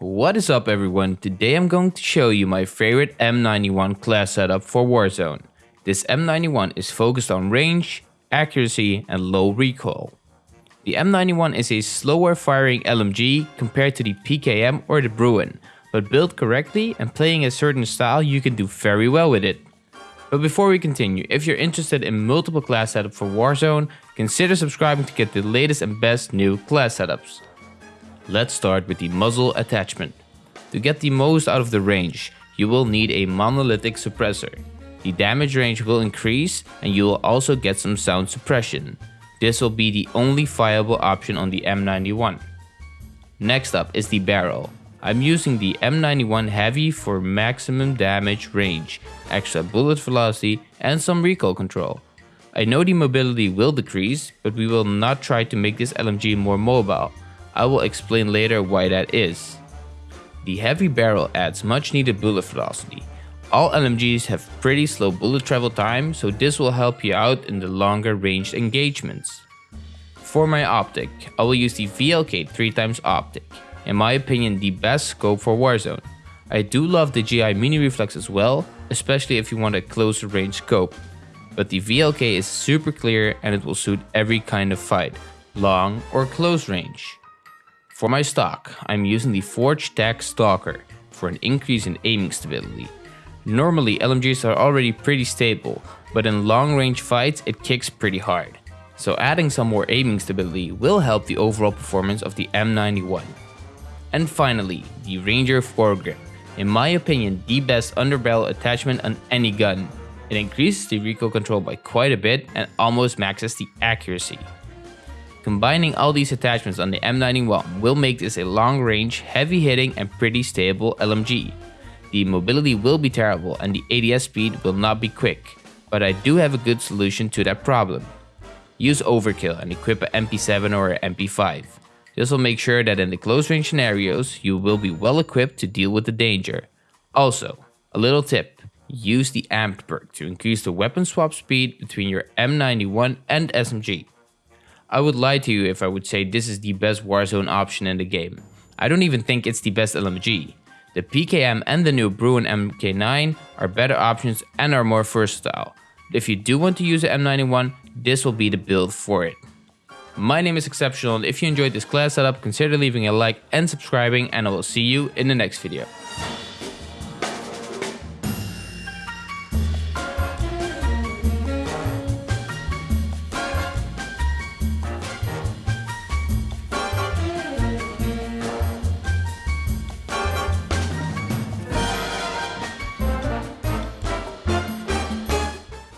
What is up everyone, today I'm going to show you my favorite M91 class setup for Warzone. This M91 is focused on range, accuracy and low recoil. The M91 is a slower firing LMG compared to the PKM or the Bruen, but built correctly and playing a certain style you can do very well with it. But before we continue, if you're interested in multiple class setup for Warzone, consider subscribing to get the latest and best new class setups. Let's start with the muzzle attachment. To get the most out of the range, you will need a monolithic suppressor. The damage range will increase and you will also get some sound suppression. This will be the only viable option on the M91. Next up is the barrel. I'm using the M91 Heavy for maximum damage range, extra bullet velocity and some recoil control. I know the mobility will decrease, but we will not try to make this LMG more mobile. I will explain later why that is. The heavy barrel adds much needed bullet velocity. All LMGs have pretty slow bullet travel time, so this will help you out in the longer ranged engagements. For my optic, I will use the VLK 3x optic in my opinion the best scope for Warzone. I do love the GI mini reflex as well, especially if you want a closer range scope. But the VLK is super clear and it will suit every kind of fight, long or close range. For my stock, I'm using the Forge Tac Stalker for an increase in aiming stability. Normally LMGs are already pretty stable, but in long range fights it kicks pretty hard. So adding some more aiming stability will help the overall performance of the M91. And finally, the Ranger foregrip. In my opinion, the best underbarrel attachment on any gun. It increases the recoil control by quite a bit and almost maxes the accuracy. Combining all these attachments on the M91 will make this a long range, heavy hitting and pretty stable LMG. The mobility will be terrible and the ADS speed will not be quick, but I do have a good solution to that problem. Use overkill and equip an MP7 or an MP5. This will make sure that in the close range scenarios, you will be well equipped to deal with the danger. Also, a little tip, use the amped perk to increase the weapon swap speed between your M91 and SMG. I would lie to you if I would say this is the best Warzone option in the game. I don't even think it's the best LMG. The PKM and the new Bruen MK9 are better options and are more versatile. If you do want to use the M91, this will be the build for it. My name is Exceptional and if you enjoyed this class setup, consider leaving a like and subscribing and I will see you in the next video.